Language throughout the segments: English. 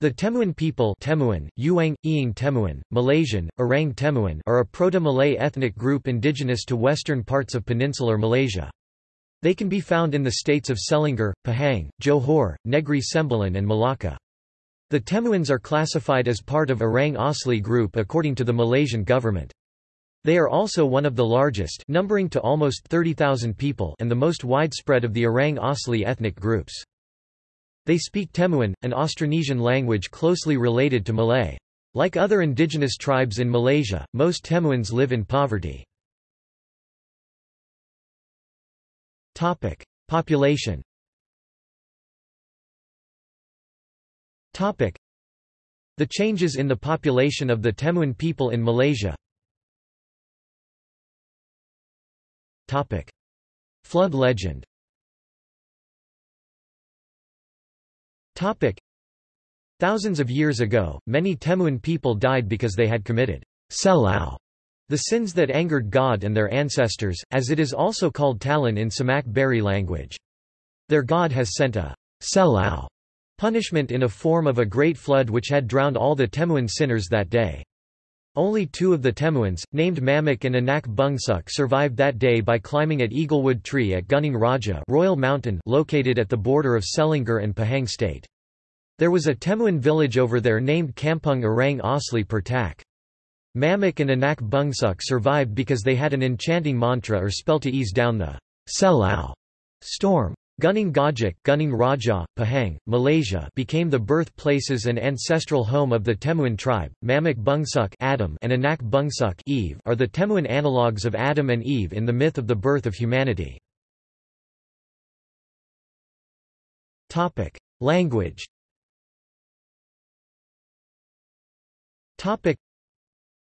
The Temuan people Temuan, Yuang, Iing Temuan, Malaysian, Orang Temuan are a Proto-Malay ethnic group indigenous to western parts of peninsular Malaysia. They can be found in the states of Selangor, Pahang, Johor, Negri Sembilan and Malacca. The Temuans are classified as part of Orang Asli group according to the Malaysian government. They are also one of the largest numbering to almost 30,000 people and the most widespread of the Orang Asli ethnic groups. They speak Temuan, an Austronesian language closely related to Malay. Like other indigenous tribes in Malaysia, most Temuans live in poverty. Population The changes in the population of the Temuan people in Malaysia Flood legend Topic. Thousands of years ago, many Temuan people died because they had committed selao, the sins that angered God and their ancestors, as it is also called talan in Semaq Beri language. Their god has sent a selao punishment in a form of a great flood which had drowned all the Temuan sinners that day. Only two of the Temuans, named Mamak and Anak Bungsuk survived that day by climbing at Eaglewood Tree at Gunung Raja Royal Mountain located at the border of Selangor and Pahang state. There was a Temuan village over there named Kampung Orang Asli Pertak. Mamak and Anak Bungsuk survived because they had an enchanting mantra or spell to ease down the Selao storm. Gunung Gajik Gunung Raja, Pahang, Malaysia became the birthplaces and ancestral home of the Temuan tribe. Mamak Bungsuk Adam and Anak Bungsuk Eve are the Temuan analogues of Adam and Eve in the myth of the birth of humanity. Topic: Language. Topic: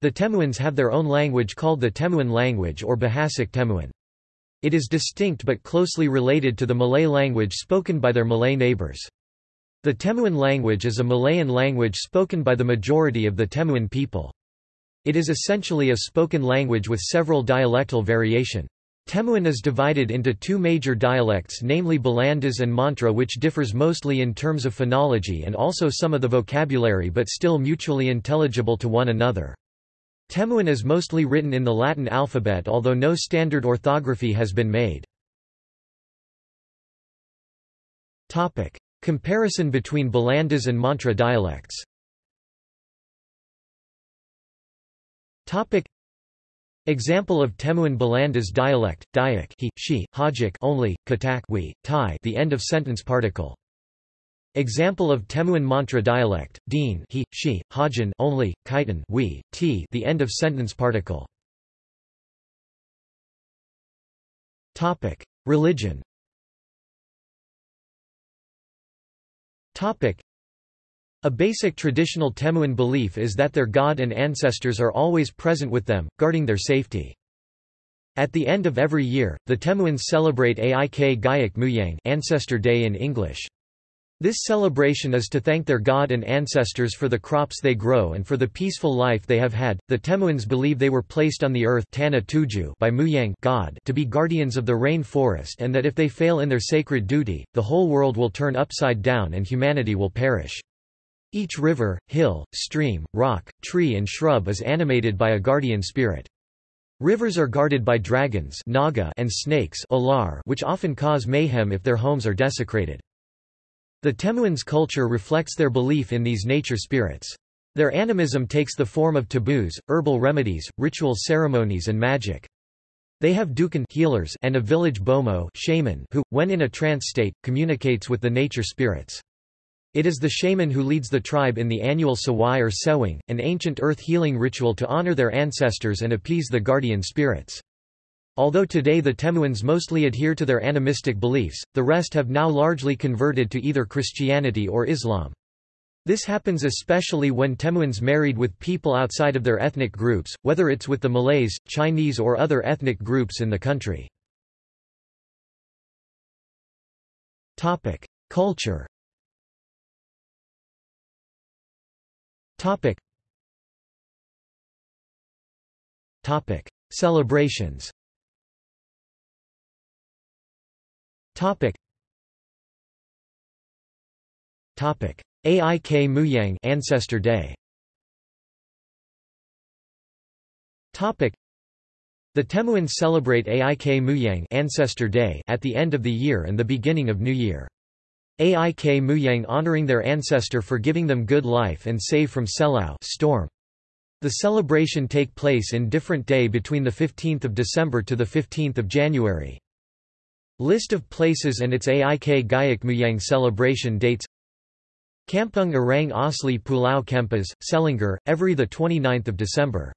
The Temuans have their own language called the Temuan language or Bahasa Temuan. It is distinct but closely related to the Malay language spoken by their Malay neighbours. The Temuan language is a Malayan language spoken by the majority of the Temuan people. It is essentially a spoken language with several dialectal variation. Temuan is divided into two major dialects namely Balandas and Mantra which differs mostly in terms of phonology and also some of the vocabulary but still mutually intelligible to one another. Temuan is mostly written in the Latin alphabet although no standard orthography has been made. Comparison between Balandas and Mantra dialects Example of Temuan Balandas dialect, Dayak he, she, Hajik only, Katak we, tai the end of sentence particle. Example of Temuan Mantra dialect, Deen he, she, Hajan only, Kaitan we, t the end of sentence particle. Topic: Religion. Topic: A basic traditional Temuan belief is that their god and ancestors are always present with them, guarding their safety. At the end of every year, the Temuans celebrate Aik Gayak Muyang Ancestor Day in English. This celebration is to thank their god and ancestors for the crops they grow and for the peaceful life they have had. The Temuans believe they were placed on the earth Tanah Tujuh by Muyang god to be guardians of the rain forest and that if they fail in their sacred duty, the whole world will turn upside down and humanity will perish. Each river, hill, stream, rock, tree and shrub is animated by a guardian spirit. Rivers are guarded by dragons naga and snakes which often cause mayhem if their homes are desecrated. The Temuans' culture reflects their belief in these nature spirits. Their animism takes the form of taboos, herbal remedies, ritual ceremonies and magic. They have dukan healers and a village bomo shaman who, when in a trance state, communicates with the nature spirits. It is the shaman who leads the tribe in the annual sawai or sewing, an ancient earth healing ritual to honor their ancestors and appease the guardian spirits. Although today the Temuans mostly adhere to their animistic beliefs, the rest have now largely converted to either Christianity or Islam. This happens especially when Temuans married with people outside of their ethnic groups, whether it's with the Malays, Chinese or other ethnic groups in the country. Culture Celebrations Topic. Topic. Aik Muyang Ancestor Day Topic The Temuans celebrate Aik Muyang Ancestor Day at the end of the year and the beginning of New Year. Aik Muyang honoring their ancestor for giving them good life and save from Selau storm. The celebration take place in different day between the 15th of December to the 15th of January. List of places and its Aik Gayak Muyang celebration dates Kampung Orang Asli Pulau Kempas, Selangor, every 29 December.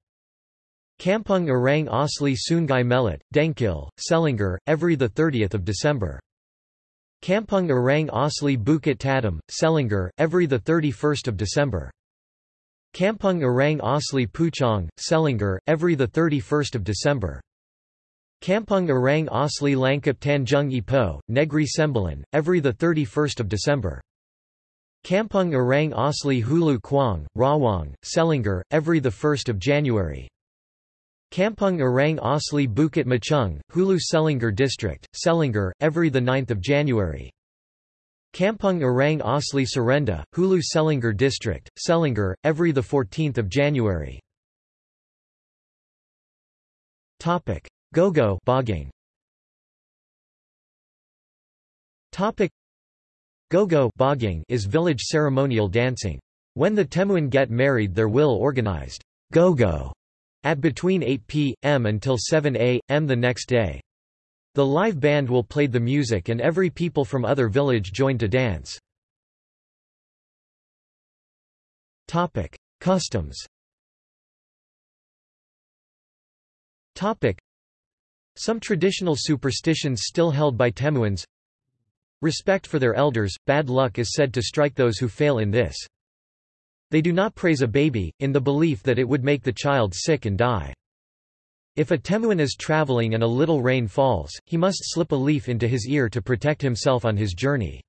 Kampung Orang Asli Sungai Melit, Dengkil, Selangor, every 30 December. Kampung Orang Asli Bukit Tatam, Selangor, every 31 December. Kampung Orang Asli Puchong, Selangor, every 31 December. Kampung Orang Asli Langkap Tanjung Ipoh, Negri Sembilan, every 31 December. Kampung Orang Asli Hulu Kuang, Rawang, Selangor, every 1 January. Kampung Orang Asli Bukit Machung, Hulu Selangor District, Selangor, every 9 January. Kampung Orang Asli Serenda, Hulu Selangor District, Selangor, every 14 January. Gogo Boging. Gogo is village ceremonial dancing. When the Temuan get married there will organized Gogo at between 8 p.m. until 7 a.m. the next day. The live band will play the music and every people from other village join to dance. Topic: Customs. Topic: Some traditional superstitions still held by Temuans. Respect for their elders, bad luck is said to strike those who fail in this. They do not praise a baby, in the belief that it would make the child sick and die. If a Temuan is traveling and a little rain falls, he must slip a leaf into his ear to protect himself on his journey.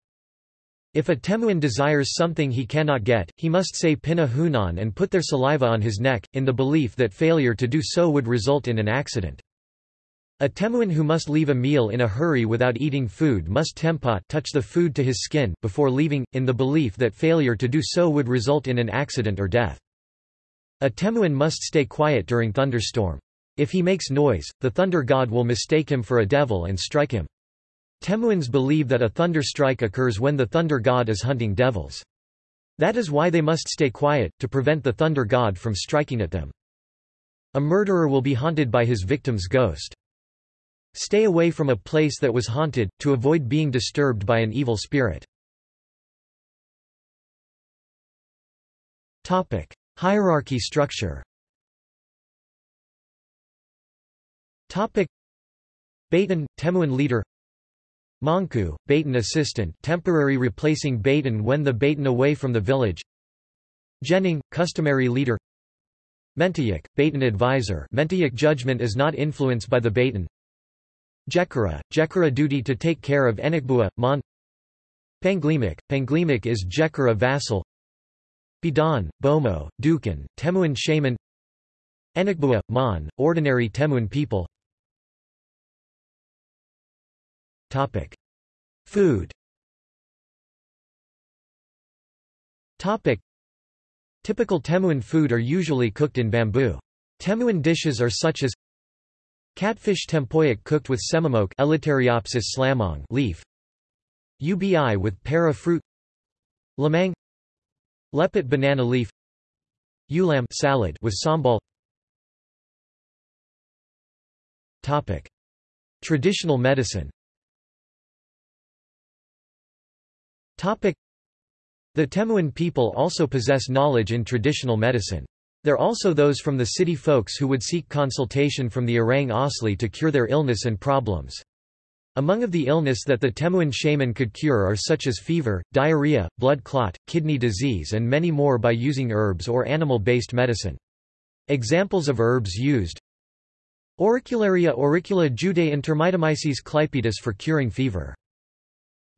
If a Temuan desires something he cannot get, he must say Pina Hunan and put their saliva on his neck, in the belief that failure to do so would result in an accident. A Temuan who must leave a meal in a hurry without eating food must tempat touch the food to his skin, before leaving, in the belief that failure to do so would result in an accident or death. A Temuan must stay quiet during thunderstorm. If he makes noise, the thunder god will mistake him for a devil and strike him. Temuans believe that a thunder strike occurs when the thunder god is hunting devils. That is why they must stay quiet, to prevent the thunder god from striking at them. A murderer will be haunted by his victim's ghost. Stay away from a place that was haunted, to avoid being disturbed by an evil spirit. Topic. Hierarchy structure Topic. Baitan, Temuan leader Manku, Baitan assistant temporary replacing Baitan when the Baitan away from the village Jening, customary leader Mentayak, Baitan advisor Mentayak judgment is not influenced by the Baitan Jekara, Jekara duty to take care of Enakbua, Mon Panglimak, Panglimak is Jekara vassal Bidan, Bomo, Dukan, Temuan shaman Enakbua, Mon, ordinary Temuan people Topic. Food Topic. Typical Temuan food are usually cooked in bamboo. Temuan dishes are such as Catfish tempoyak cooked with Elateriopsis slamong leaf. UBI with para fruit. Lamang. Lepet banana leaf. Ulam salad with sambal. Topic: Traditional medicine. Topic: The Temuan people also possess knowledge in traditional medicine. There also those from the city folks who would seek consultation from the Orang Asli to cure their illness and problems. Among of the illness that the Temuan shaman could cure are such as fever, diarrhea, blood clot, kidney disease and many more by using herbs or animal-based medicine. Examples of herbs used Auricularia auricula judae intermitomyces clypeatus for curing fever.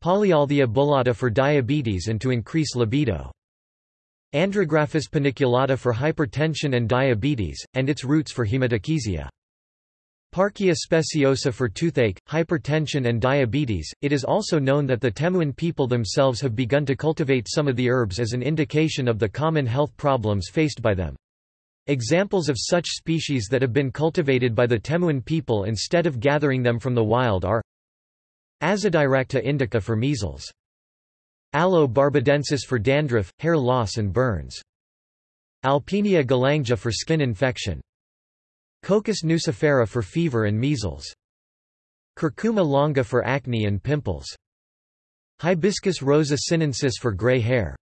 Polyalthia bullata for diabetes and to increase libido. Andrographis paniculata for hypertension and diabetes, and its roots for hematochezia. Parkia speciosa for toothache, hypertension and diabetes. It is also known that the Temuan people themselves have begun to cultivate some of the herbs as an indication of the common health problems faced by them. Examples of such species that have been cultivated by the Temuan people instead of gathering them from the wild are Azadirachta indica for measles. Aloe barbadensis for dandruff, hair loss and burns. Alpinia galanga for skin infection. Cocos nucifera for fever and measles. Curcuma longa for acne and pimples. Hibiscus rosa sinensis for gray hair.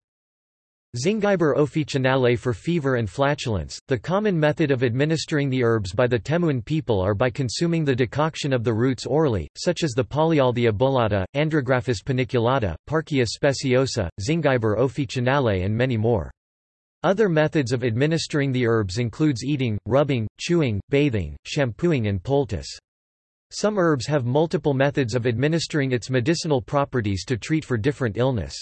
Zingiber officinale for fever and flatulence. The common method of administering the herbs by the Temuan people are by consuming the decoction of the roots orally, such as the Polyalthia bullata, Andrographis paniculata, Parkia speciosa, Zingiber officinale and many more. Other methods of administering the herbs includes eating, rubbing, chewing, bathing, shampooing and poultice. Some herbs have multiple methods of administering its medicinal properties to treat for different illness.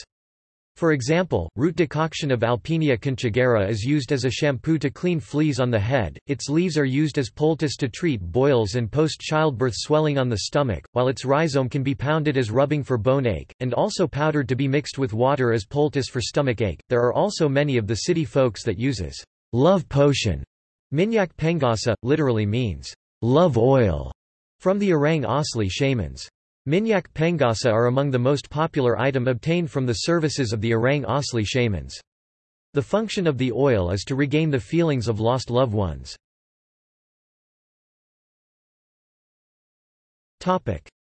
For example, root decoction of Alpinia conchigera is used as a shampoo to clean fleas on the head, its leaves are used as poultice to treat boils and post-childbirth swelling on the stomach, while its rhizome can be pounded as rubbing for bone ache, and also powdered to be mixed with water as poultice for stomach ache. There are also many of the city folks that uses love potion. Minyak pengasa, literally means love oil, from the Orang Asli shamans. Minyak Pengasa are among the most popular item obtained from the services of the Orang Asli shamans. The function of the oil is to regain the feelings of lost loved ones.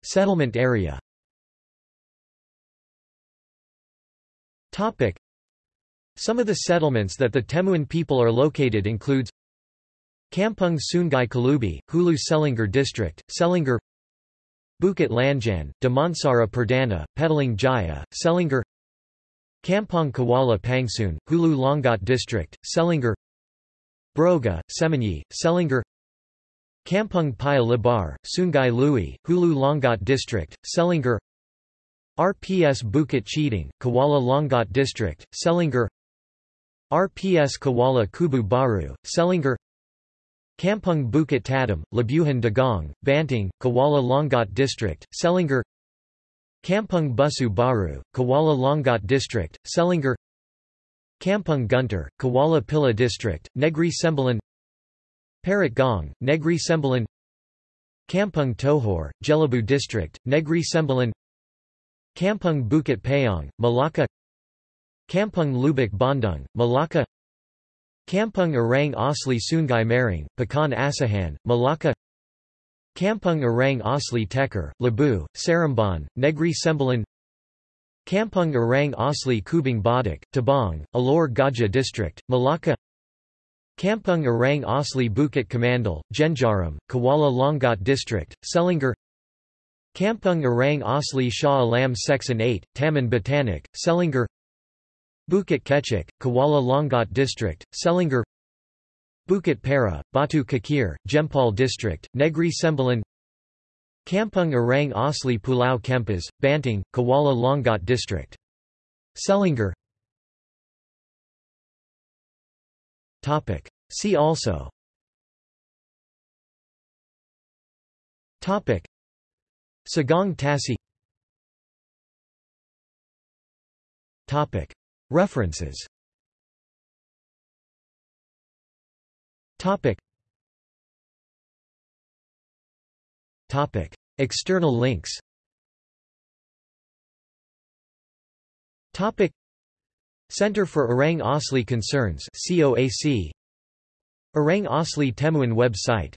Settlement area Some of the settlements that the Temuan people are located includes Kampung Sungai Kalubi, Hulu Selangor District, Selangor Bukit Lanjan, Damansara Perdana, Petaling Jaya, Selangor Kampong Kuala Pangsun, Hulu Langat District, Selangor Broga, Semenyih, Selangor Kampung Paya Lebar, Sungai Lui, Hulu Langat District, Selangor RPS Bukit Cheating, Kuala Langat District, Selangor RPS Kuala Kubu Baru, Selangor Kampung Bukit Tadim, Labuhan Dagong, Banting, Kuala Langat District, Selangor Kampung Busu Baru, Kuala Langat District, Selangor Kampung Gunter, Kuala Pilah District, Negri Sembilan Parit Gong, Negri Sembilan Kampung Tohor, Jelebu District, Negri Sembilan Kampung Bukit Payong, Malacca Kampung Lubuk Bandung, Malacca Kampung Orang Asli Sungai Maring, Pekan Asahan, Malacca. Kampung Orang Asli Tekar, Labu, Seremban, Negri Sembilan. Kampung Orang Asli Kubang Badak, Tabang, Alor Gajah District, Malacca. Kampung Orang Asli Bukit Kamandal, Jenjarom, Kuala Langat District, Selangor. Kampung Orang Asli Shah Alam Section 8, Taman Batanik, Selangor Bukit Kecik, Kuala Langat District, Selangor Bukit Para, Batu Kakir, Jempol District, Negri Sembilan Kampung Orang Asli Pulau Kempas, Banting, Kuala Langat District. Selangor See also. Topic. Sagong Tasi References. Topic. Topic. External links. Topic. Center for Orang Asli Concerns COAC Orang Asli Temuan website